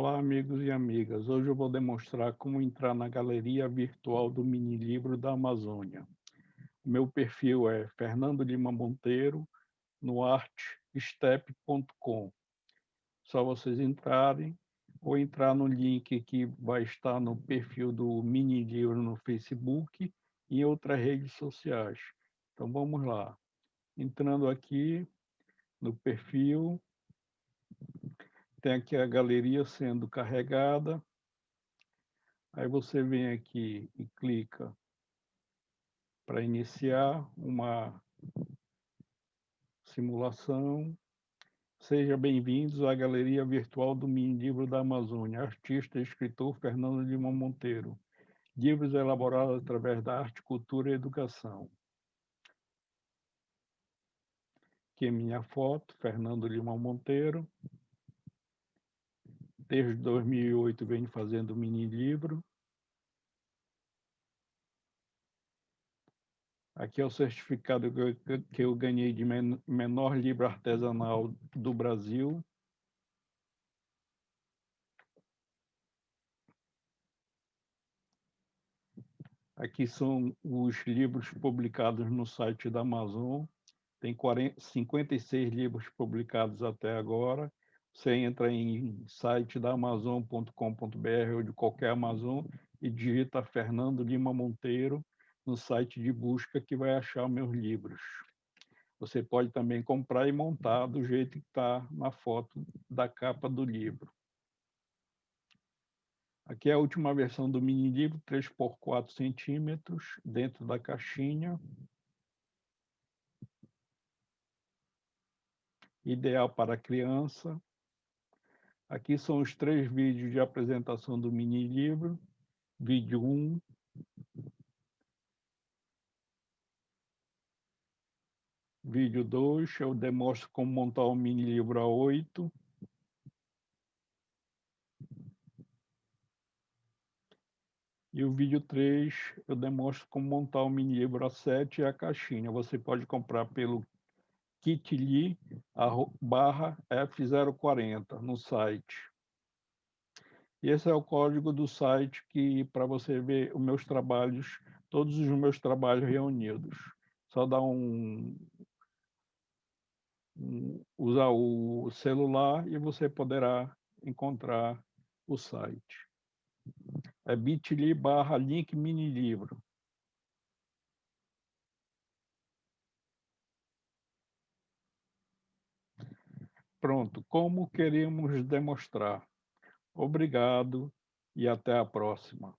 Olá, amigos e amigas. Hoje eu vou demonstrar como entrar na galeria virtual do mini livro da Amazônia. Meu perfil é Fernando Lima Monteiro, no artstep.com. Só vocês entrarem ou entrar no link que vai estar no perfil do mini livro no Facebook e em outras redes sociais. Então vamos lá. Entrando aqui no perfil, tem aqui a galeria sendo carregada. Aí você vem aqui e clica para iniciar uma simulação. Seja bem-vindos à galeria virtual do Mini Livro da Amazônia, artista e escritor Fernando Lima Monteiro. Livros elaborados através da arte, cultura e educação. Aqui é minha foto, Fernando Lima Monteiro desde 2008 venho fazendo mini livro. Aqui é o certificado que eu, ganhei de menor livro artesanal do Brasil. Aqui são os livros publicados no site da Amazon. Tem 40, 56 livros publicados até agora. Você entra em site da Amazon.com.br ou de qualquer Amazon e digita Fernando Lima Monteiro no site de busca que vai achar meus livros. Você pode também comprar e montar do jeito que está na foto da capa do livro. Aqui é a última versão do mini livro, 3 por 4 centímetros, dentro da caixinha. Ideal para criança. Aqui são os três vídeos de apresentação do mini livro. Vídeo 1. Vídeo 2, eu demonstro como montar o mini livro A8. E o vídeo 3, eu demonstro como montar o mini livro A7 e a caixinha. Você pode comprar pelo kitli barra F040 no site. Esse é o código do site que para você ver os meus trabalhos, todos os meus trabalhos reunidos. Só dá um, um usar o celular e você poderá encontrar o site. É bit.ly barra link mini livro. Pronto, como queríamos demonstrar. Obrigado e até a próxima.